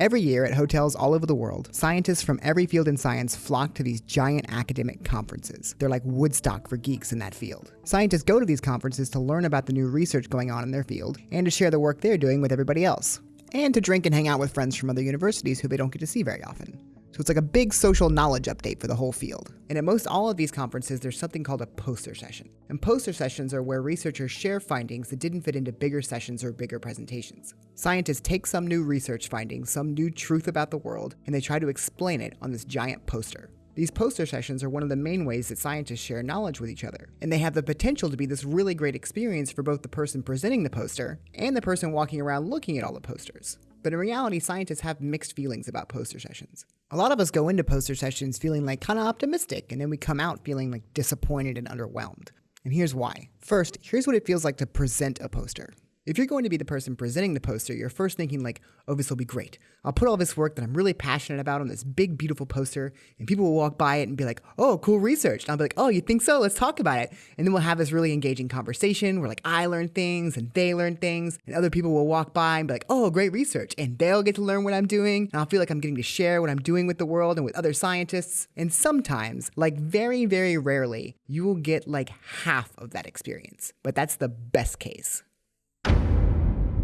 Every year at hotels all over the world, scientists from every field in science flock to these giant academic conferences. They're like Woodstock for geeks in that field. Scientists go to these conferences to learn about the new research going on in their field and to share the work they're doing with everybody else, and to drink and hang out with friends from other universities who they don't get to see very often. So it's like a big social knowledge update for the whole field. And at most all of these conferences, there's something called a poster session. And poster sessions are where researchers share findings that didn't fit into bigger sessions or bigger presentations. Scientists take some new research findings, some new truth about the world, and they try to explain it on this giant poster. These poster sessions are one of the main ways that scientists share knowledge with each other, and they have the potential to be this really great experience for both the person presenting the poster and the person walking around looking at all the posters. But in reality, scientists have mixed feelings about poster sessions. A lot of us go into poster sessions feeling like kind of optimistic, and then we come out feeling like disappointed and underwhelmed. And here's why. First, here's what it feels like to present a poster. If you're going to be the person presenting the poster, you're first thinking like, oh, this will be great. I'll put all this work that I'm really passionate about on this big, beautiful poster, and people will walk by it and be like, oh, cool research. And I'll be like, oh, you think so? Let's talk about it. And then we'll have this really engaging conversation where like I learn things and they learn things, and other people will walk by and be like, oh, great research. And they'll get to learn what I'm doing, and I'll feel like I'm getting to share what I'm doing with the world and with other scientists. And sometimes, like very, very rarely, you will get like half of that experience. But that's the best case.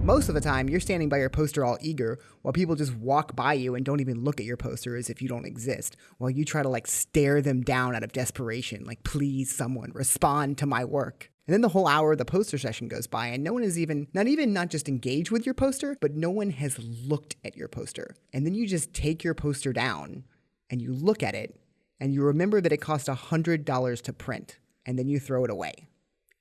Most of the time, you're standing by your poster all eager while people just walk by you and don't even look at your poster as if you don't exist, while you try to like stare them down out of desperation, like, please, someone, respond to my work. And then the whole hour of the poster session goes by, and no one is even, not even not just engaged with your poster, but no one has looked at your poster. And then you just take your poster down and you look at it and you remember that it cost $100 to print, and then you throw it away.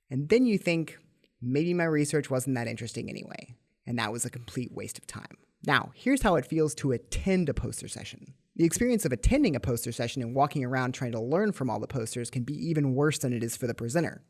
And then you think, maybe my research wasn't that interesting anyway, and that was a complete waste of time. Now, here's how it feels to attend a poster session. The experience of attending a poster session and walking around trying to learn from all the posters can be even worse than it is for the presenter.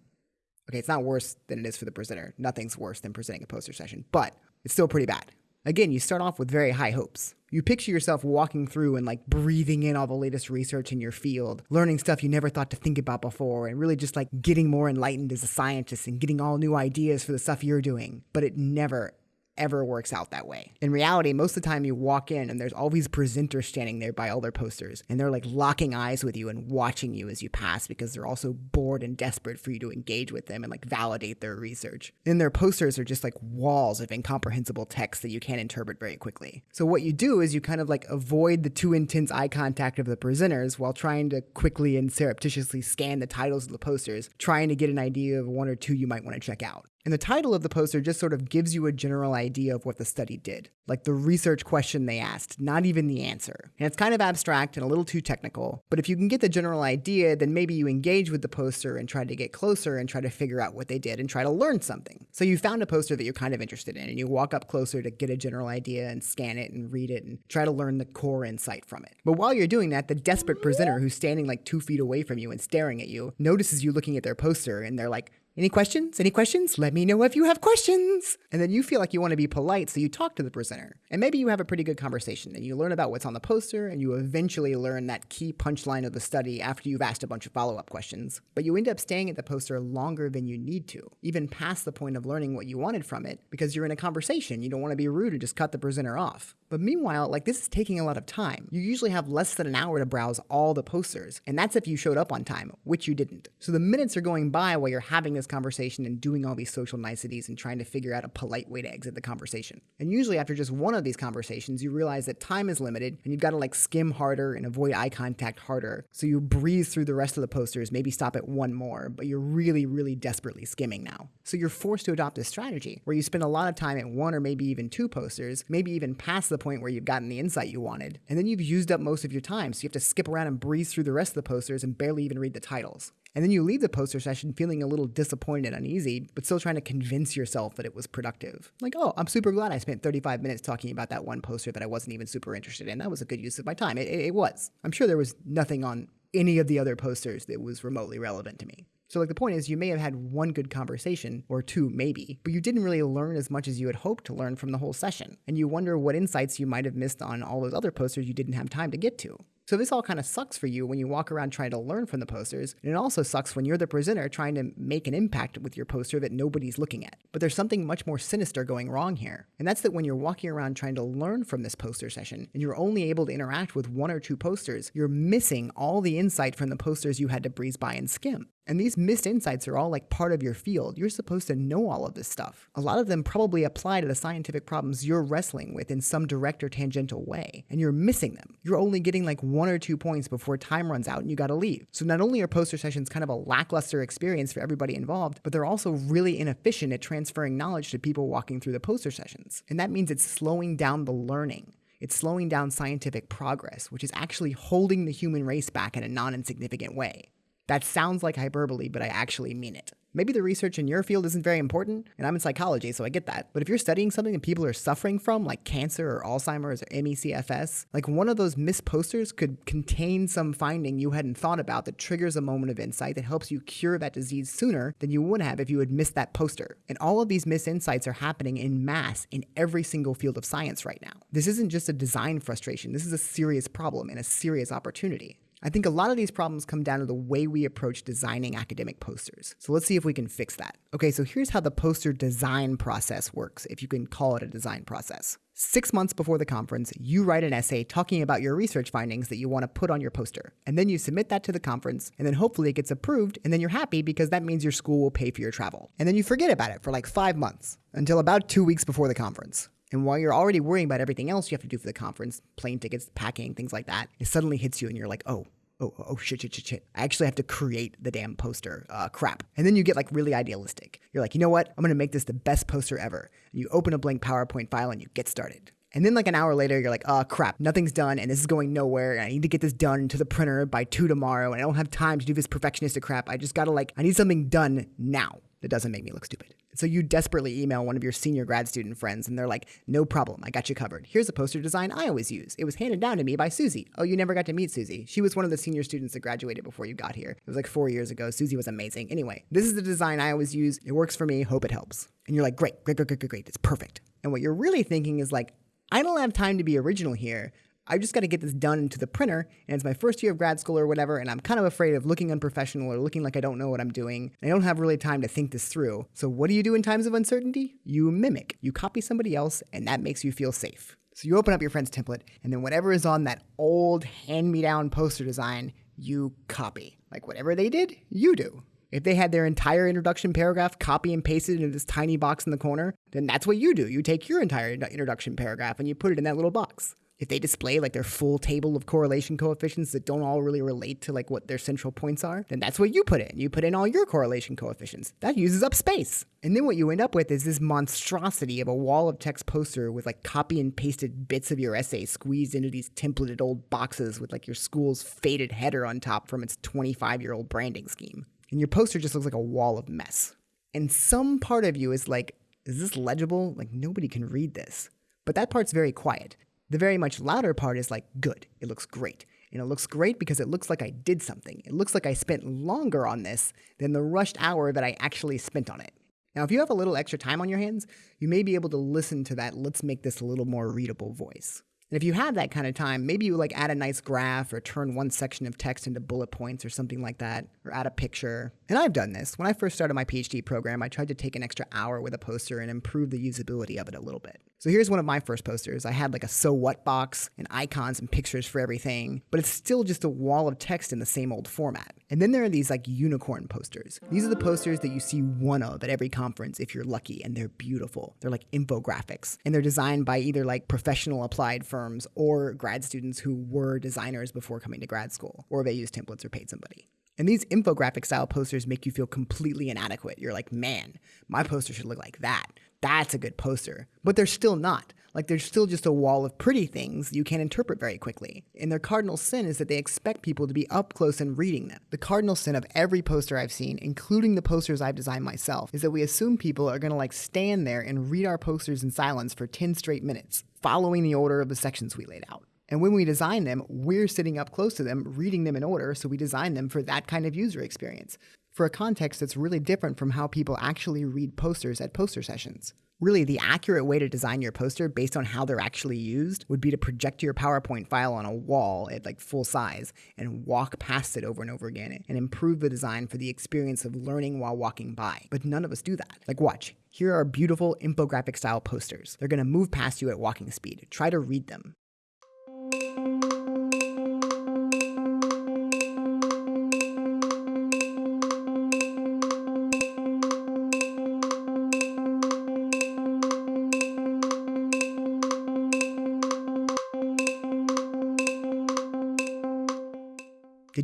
Okay, it's not worse than it is for the presenter. Nothing's worse than presenting a poster session, but it's still pretty bad. Again, you start off with very high hopes. You picture yourself walking through and like breathing in all the latest research in your field, learning stuff you never thought to think about before, and really just like getting more enlightened as a scientist and getting all new ideas for the stuff you're doing. But it never, ever works out that way. In reality, most of the time you walk in and there's all these presenters standing there by all their posters, and they're like locking eyes with you and watching you as you pass because they're also bored and desperate for you to engage with them and like validate their research. And their posters are just like walls of incomprehensible text that you can't interpret very quickly. So what you do is you kind of like avoid the too intense eye contact of the presenters while trying to quickly and surreptitiously scan the titles of the posters, trying to get an idea of one or two you might want to check out. And the title of the poster just sort of gives you a general idea of what the study did, like the research question they asked, not even the answer. And it's kind of abstract and a little too technical, but if you can get the general idea, then maybe you engage with the poster and try to get closer and try to figure out what they did and try to learn something. So you found a poster that you're kind of interested in and you walk up closer to get a general idea and scan it and read it and try to learn the core insight from it. But while you're doing that, the desperate presenter who's standing like two feet away from you and staring at you notices you looking at their poster and they're like, any questions? Any questions? Let me know if you have questions. And then you feel like you want to be polite, so you talk to the presenter. And maybe you have a pretty good conversation and you learn about what's on the poster and you eventually learn that key punchline of the study after you've asked a bunch of follow up questions. But you end up staying at the poster longer than you need to, even past the point of learning what you wanted from it, because you're in a conversation. You don't want to be rude and just cut the presenter off. But meanwhile, like this is taking a lot of time. You usually have less than an hour to browse all the posters, and that's if you showed up on time, which you didn't. So the minutes are going by while you're having this conversation and doing all these social niceties and trying to figure out a polite way to exit the conversation. And usually after just one of these conversations, you realize that time is limited and you've got to like skim harder and avoid eye contact harder. So you breeze through the rest of the posters, maybe stop at one more, but you're really, really desperately skimming now. So you're forced to adopt this strategy where you spend a lot of time at one or maybe even two posters, maybe even past the point where you've gotten the insight you wanted. And then you've used up most of your time, so you have to skip around and breeze through the rest of the posters and barely even read the titles. And then you leave the poster session feeling a little disappointed and uneasy, but still trying to convince yourself that it was productive. Like, oh, I'm super glad I spent 35 minutes talking about that one poster that I wasn't even super interested in. That was a good use of my time. It, it, it was. I'm sure there was nothing on any of the other posters that was remotely relevant to me. So, like, the point is, you may have had one good conversation, or two maybe, but you didn't really learn as much as you had hoped to learn from the whole session. And you wonder what insights you might have missed on all those other posters you didn't have time to get to. So this all kind of sucks for you when you walk around trying to learn from the posters, and it also sucks when you're the presenter trying to make an impact with your poster that nobody's looking at. But there's something much more sinister going wrong here, and that's that when you're walking around trying to learn from this poster session, and you're only able to interact with one or two posters, you're missing all the insight from the posters you had to breeze by and skim. And these missed insights are all like part of your field. You're supposed to know all of this stuff. A lot of them probably apply to the scientific problems you're wrestling with in some direct or tangential way, and you're missing them. You're only getting like one or two points before time runs out and you gotta leave. So not only are poster sessions kind of a lackluster experience for everybody involved, but they're also really inefficient at transferring knowledge to people walking through the poster sessions. And that means it's slowing down the learning. It's slowing down scientific progress, which is actually holding the human race back in a non insignificant way. That sounds like hyperbole, but I actually mean it. Maybe the research in your field isn't very important, and I'm in psychology, so I get that. But if you're studying something that people are suffering from, like cancer or Alzheimer's or ME/CFS, like one of those missed posters could contain some finding you hadn't thought about that triggers a moment of insight that helps you cure that disease sooner than you would have if you had missed that poster. And all of these missed insights are happening in mass in every single field of science right now. This isn't just a design frustration, this is a serious problem and a serious opportunity. I think a lot of these problems come down to the way we approach designing academic posters. So let's see if we can fix that. Okay, so here's how the poster design process works, if you can call it a design process. Six months before the conference, you write an essay talking about your research findings that you want to put on your poster. And then you submit that to the conference, and then hopefully it gets approved, and then you're happy because that means your school will pay for your travel. And then you forget about it for like five months until about two weeks before the conference. And while you're already worrying about everything else you have to do for the conference, plane tickets, packing, things like that, it suddenly hits you and you're like, oh, oh, oh shit, shit, shit, shit. I actually have to create the damn poster. Uh, crap. And then you get like really idealistic. You're like, you know what? I'm going to make this the best poster ever. And you open a blank PowerPoint file and you get started. And then like an hour later, you're like, oh crap, nothing's done and this is going nowhere. And I need to get this done to the printer by two tomorrow. And I don't have time to do this perfectionistic crap. I just gotta like, I need something done now that doesn't make me look stupid. So you desperately email one of your senior grad student friends and they're like, no problem, I got you covered. Here's a poster design I always use. It was handed down to me by Susie. Oh, you never got to meet Susie. She was one of the senior students that graduated before you got here. It was like four years ago. Susie was amazing. Anyway, this is the design I always use. It works for me. Hope it helps. And you're like, great, great, great, great, great, great. It's perfect. And what you're really thinking is like, I don't have time to be original here. I just got to get this done into the printer, and it's my first year of grad school or whatever, and I'm kind of afraid of looking unprofessional or looking like I don't know what I'm doing. I don't have really time to think this through. So, what do you do in times of uncertainty? You mimic. You copy somebody else, and that makes you feel safe. So, you open up your friend's template, and then whatever is on that old hand me down poster design, you copy. Like whatever they did, you do. If they had their entire introduction paragraph copy and pasted into this tiny box in the corner, then that's what you do. You take your entire introduction paragraph and you put it in that little box if they display like their full table of correlation coefficients that don't all really relate to like what their central points are, then that's what you put in. You put in all your correlation coefficients. That uses up space. And then what you end up with is this monstrosity of a wall of text poster with like copy and pasted bits of your essay squeezed into these templated old boxes with like your school's faded header on top from its 25 year old branding scheme. And your poster just looks like a wall of mess. And some part of you is like, is this legible? Like nobody can read this. But that part's very quiet. The very much louder part is like, good, it looks great. And it looks great because it looks like I did something. It looks like I spent longer on this than the rushed hour that I actually spent on it. Now, if you have a little extra time on your hands, you may be able to listen to that let's make this a little more readable voice. And if you have that kind of time, maybe you like add a nice graph or turn one section of text into bullet points or something like that, or add a picture. And I've done this. When I first started my PhD program, I tried to take an extra hour with a poster and improve the usability of it a little bit. So here's one of my first posters. I had like a so what box and icons and pictures for everything, but it's still just a wall of text in the same old format. And then there are these like unicorn posters. These are the posters that you see one of at every conference if you're lucky, and they're beautiful. They're like infographics, and they're designed by either like professional applied firms or grad students who were designers before coming to grad school, or they used templates or paid somebody. And these infographic style posters make you feel completely inadequate. You're like, man, my poster should look like that that's a good poster. But they're still not. Like they're still just a wall of pretty things you can't interpret very quickly. And their cardinal sin is that they expect people to be up close and reading them. The cardinal sin of every poster I've seen, including the posters I've designed myself, is that we assume people are gonna like stand there and read our posters in silence for 10 straight minutes, following the order of the sections we laid out. And when we design them, we're sitting up close to them, reading them in order, so we design them for that kind of user experience. for a context that's really different from how people actually read posters at poster sessions. Really, the accurate way to design your poster based on how they're actually used would be to project your PowerPoint file on a wall at like full size and walk past it over and over again and improve the design for the experience of learning while walking by. But none of us do that. Like, watch. Here are beautiful infographic style posters. They're to move past you at walking speed. Try to read them.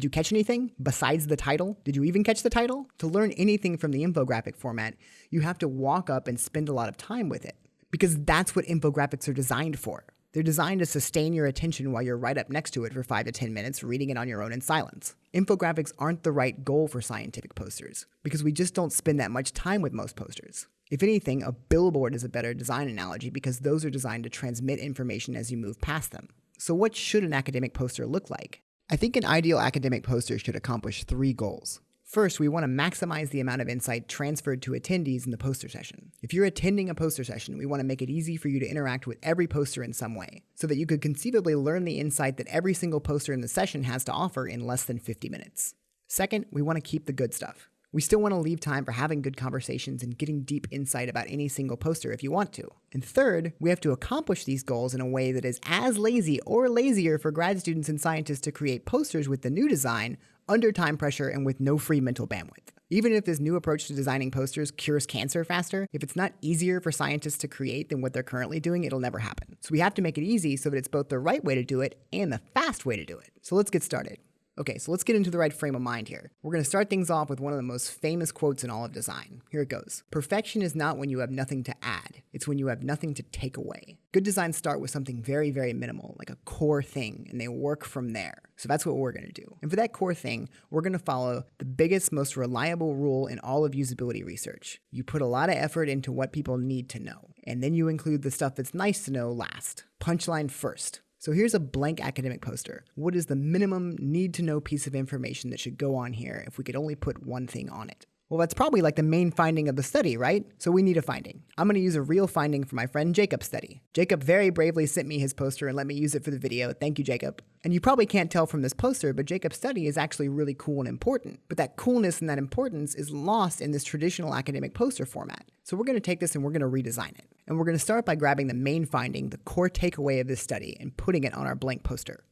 Did you catch anything besides the title? Did you even catch the title? To learn anything from the infographic format, you have to walk up and spend a lot of time with it because that's what infographics are designed for. They're designed to sustain your attention while you're right up next to it for 5 to 10 minutes reading it on your own in silence. Infographics aren't the right goal for scientific posters because we just don't spend that much time with most posters. If anything, a billboard is a better design analogy because those are designed to transmit information as you move past them. So, what should an academic poster look like? I think an ideal academic poster should accomplish three goals. First, we want to maximize the amount of insight transferred to attendees in the poster session. If you're attending a poster session, we want to make it easy for you to interact with every poster in some way, so that you could conceivably learn the insight that every single poster in the session has to offer in less than 50 minutes. Second, we want to keep the good stuff. We still want to leave time for having good conversations and getting deep insight about any single poster if you want to. And third, we have to accomplish these goals in a way that is as lazy or lazier for grad students and scientists to create posters with the new design under time pressure and with no free mental bandwidth. Even if this new approach to designing posters cures cancer faster, if it's not easier for scientists to create than what they're currently doing, it'll never happen. So we have to make it easy so that it's both the right way to do it and the fast way to do it. So let's get started. Okay, so let's get into the right frame of mind here. We're going to start things off with one of the most famous quotes in all of design. Here it goes Perfection is not when you have nothing to add, it's when you have nothing to take away. Good designs start with something very, very minimal, like a core thing, and they work from there. So that's what we're going to do. And for that core thing, we're going to follow the biggest, most reliable rule in all of usability research. You put a lot of effort into what people need to know, and then you include the stuff that's nice to know last. Punchline first. So here's a blank academic poster. What is the minimum need to know piece of information that should go on here if we could only put one thing on it? Well, that's probably like the main finding of the study, right? So we need a finding. I'm going to use a real finding from my friend Jacob's study. Jacob very bravely sent me his poster and let me use it for the video. Thank you, Jacob. And you probably can't tell from this poster, but Jacob's study is actually really cool and important. But that coolness and that importance is lost in this traditional academic poster format. So we're going to take this and we're going to redesign it. And we're going to start by grabbing the main finding, the core takeaway of this study, and putting it on our blank poster.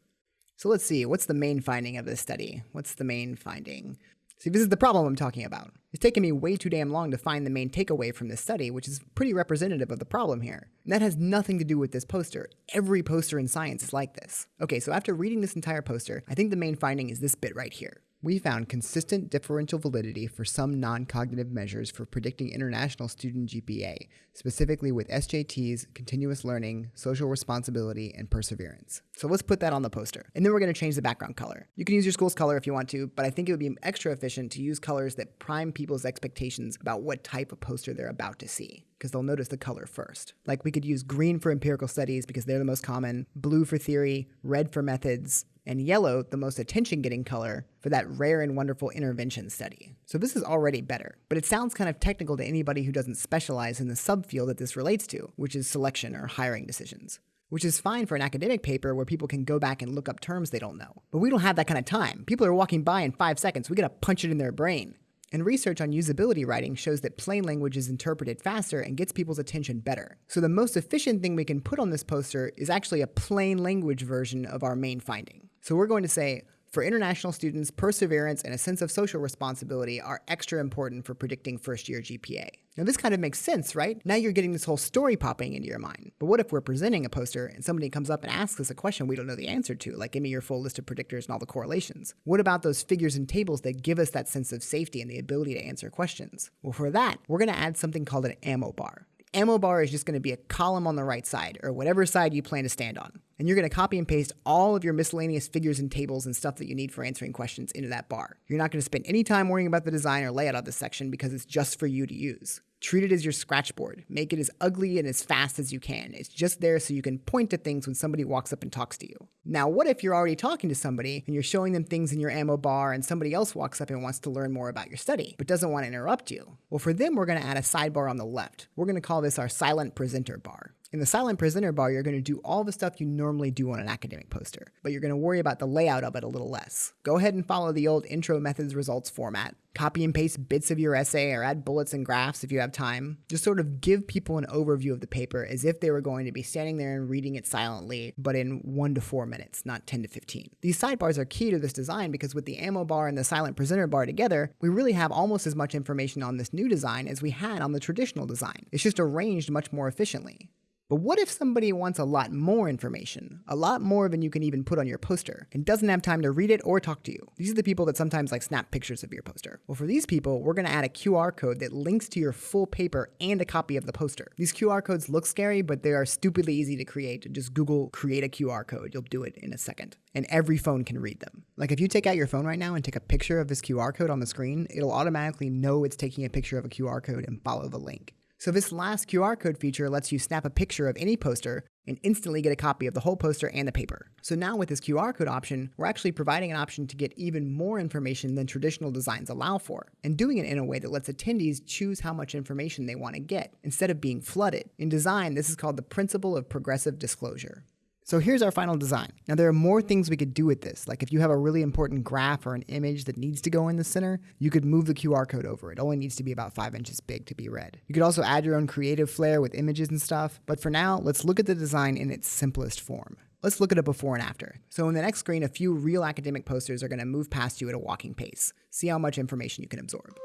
So let's see, what's the main finding of this study? What's the main finding? See, this is the problem I'm talking about. It's taken me way too damn long to find the main takeaway from this study, which is pretty representative of the problem here. And that has nothing to do with this poster. Every poster in science is like this. Okay, so after reading this entire poster, I think the main finding is this bit right here. We found consistent differential validity for some non cognitive measures for predicting international student GPA, specifically with SJTs, continuous learning, social responsibility, and perseverance. So let's put that on the poster. And then we're going to change the background color. You can use your school's color if you want to, but I think it would be extra efficient to use colors that prime people's expectations about what type of poster they're about to see because they'll notice the color first. Like we could use green for empirical studies because they're the most common, blue for theory, red for methods, and yellow, the most attention getting color, for that rare and wonderful intervention study. So this is already better, but it sounds kind of technical to anybody who doesn't specialize in the subfield that this relates to, which is selection or hiring decisions. Which is fine for an academic paper where people can go back and look up terms they don't know. But we don't have that kind of time. People are walking by in five seconds. We gotta punch it in their brain. And research on usability writing shows that plain language is interpreted faster and gets people's attention better. So the most efficient thing we can put on this poster is actually a plain language version of our main finding. So we're going to say, for international students, perseverance and a sense of social responsibility are extra important for predicting first year GPA. Now, this kind of makes sense, right? Now you're getting this whole story popping into your mind. But what if we're presenting a poster and somebody comes up and asks us a question we don't know the answer to, like give me your full list of predictors and all the correlations? What about those figures and tables that give us that sense of safety and the ability to answer questions? Well, for that, we're going to add something called an ammo bar ammo bar is just going to be a column on the right side, or whatever side you plan to stand on. And you're going to copy and paste all of your miscellaneous figures and tables and stuff that you need for answering questions into that bar. You're not going to spend any time worrying about the design or layout of this section because it's just for you to use. Treat it as your scratchboard. Make it as ugly and as fast as you can. It's just there so you can point to things when somebody walks up and talks to you. Now, what if you're already talking to somebody and you're showing them things in your ammo bar and somebody else walks up and wants to learn more about your study but doesn't want to interrupt you? Well, for them, we're going to add a sidebar on the left. We're going to call this our silent presenter bar. In the silent presenter bar, you're going to do all the stuff you normally do on an academic poster, but you're going to worry about the layout of it a little less. Go ahead and follow the old intro methods results format. Copy and paste bits of your essay or add bullets and graphs if you have time. Just sort of give people an overview of the paper as if they were going to be standing there and reading it silently, but in one to four minutes, not 10 to 15. These sidebars are key to this design because with the ammo bar and the silent presenter bar together, we really have almost as much information on this new design as we had on the traditional design. It's just arranged much more efficiently. But what if somebody wants a lot more information, a lot more than you can even put on your poster, and doesn't have time to read it or talk to you? These are the people that sometimes like snap pictures of your poster. Well, for these people, we're going to add a QR code that links to your full paper and a copy of the poster. These QR codes look scary, but they are stupidly easy to create. Just Google create a QR code. You'll do it in a second. And every phone can read them. Like if you take out your phone right now and take a picture of this QR code on the screen, it'll automatically know it's taking a picture of a QR code and follow the link. So this last QR code feature lets you snap a picture of any poster and instantly get a copy of the whole poster and the paper. So now with this QR code option, we're actually providing an option to get even more information than traditional designs allow for, and doing it in a way that lets attendees choose how much information they want to get, instead of being flooded. In design, this is called the principle of progressive disclosure. So here's our final design. Now there are more things we could do with this. Like if you have a really important graph or an image that needs to go in the center, you could move the QR code over. It only needs to be about five inches big to be read. You could also add your own creative flair with images and stuff. But for now, let's look at the design in its simplest form. Let's look at a before and after. So in the next screen, a few real academic posters are going to move past you at a walking pace. See how much information you can absorb.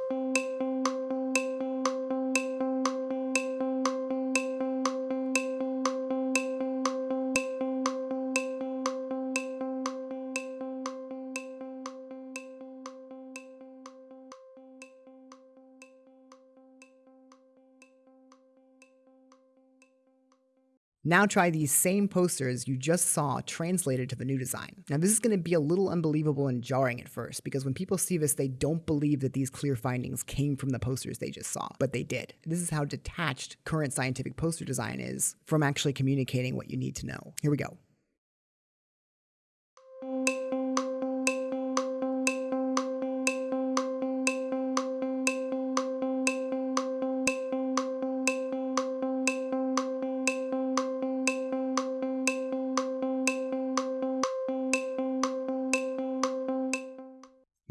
Now try these same posters you just saw translated to the new design. Now this is going to be a little unbelievable and jarring at first because when people see this, they don't believe that these clear findings came from the posters they just saw, but they did. This is how detached current scientific poster design is from actually communicating what you need to know. Here we go.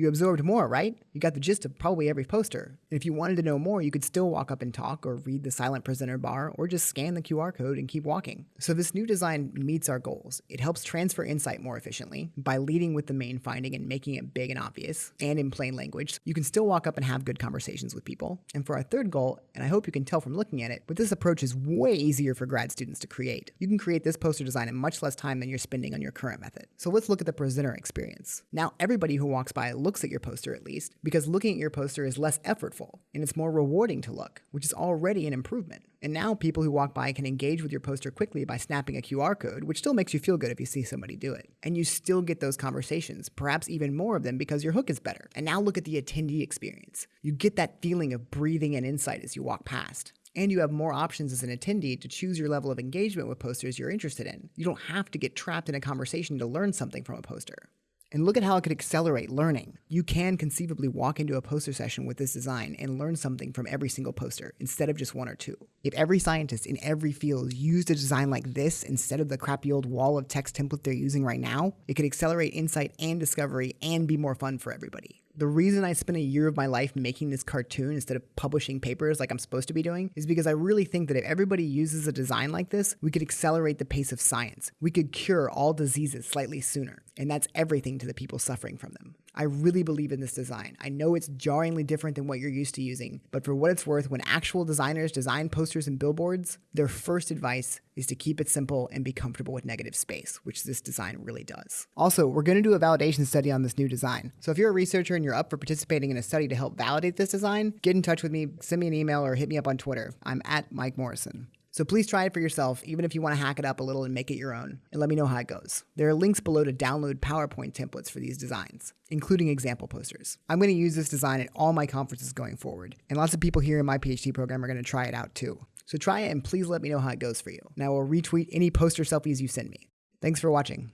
You absorbed more, right? You got the gist of probably every poster. And if you wanted to know more, you could still walk up and talk or read the silent presenter bar or just scan the QR code and keep walking. So this new design meets our goals. It helps transfer insight more efficiently by leading with the main finding and making it big and obvious and in plain language. You can still walk up and have good conversations with people. And for our third goal, and I hope you can tell from looking at it, but this approach is way easier for grad students to create. You can create this poster design in much less time than you're spending on your current method. So let's look at the presenter experience. Now everybody who walks by looks at your poster at least, because looking at your poster is less effortful and it's more rewarding to look, which is already an improvement. And now people who walk by can engage with your poster quickly by snapping a QR code, which still makes you feel good if you see somebody do it. And you still get those conversations, perhaps even more of them because your hook is better. And now look at the attendee experience. You get that feeling of breathing and insight as you walk past and you have more options as an attendee to choose your level of engagement with posters you're interested in. You don't have to get trapped in a conversation to learn something from a poster. And look at how it could accelerate learning. You can conceivably walk into a poster session with this design and learn something from every single poster instead of just one or two. If every scientist in every field used a design like this instead of the crappy old wall of text template they're using right now, it could accelerate insight and discovery and be more fun for everybody. The reason I spent a year of my life making this cartoon instead of publishing papers like I'm supposed to be doing is because I really think that if everybody uses a design like this, we could accelerate the pace of science. We could cure all diseases slightly sooner. And that's everything to the people suffering from them. I really believe in this design. I know it's jarringly different than what you're used to using, but for what it's worth, when actual designers design posters and billboards, their first advice is to keep it simple and be comfortable with negative space, which this design really does. Also, we're going to do a validation study on this new design. So if you're a researcher and you're up for participating in a study to help validate this design, get in touch with me, send me an email, or hit me up on Twitter. I'm at Mike Morrison. So please try it for yourself, even if you want to hack it up a little and make it your own, and let me know how it goes. There are links below to download PowerPoint templates for these designs, including example posters. I'm going to use this design at all my conferences going forward, and lots of people here in my PhD program are going to try it out too. So try it and please let me know how it goes for you. Now, I will retweet any poster selfies you send me. Thanks for watching.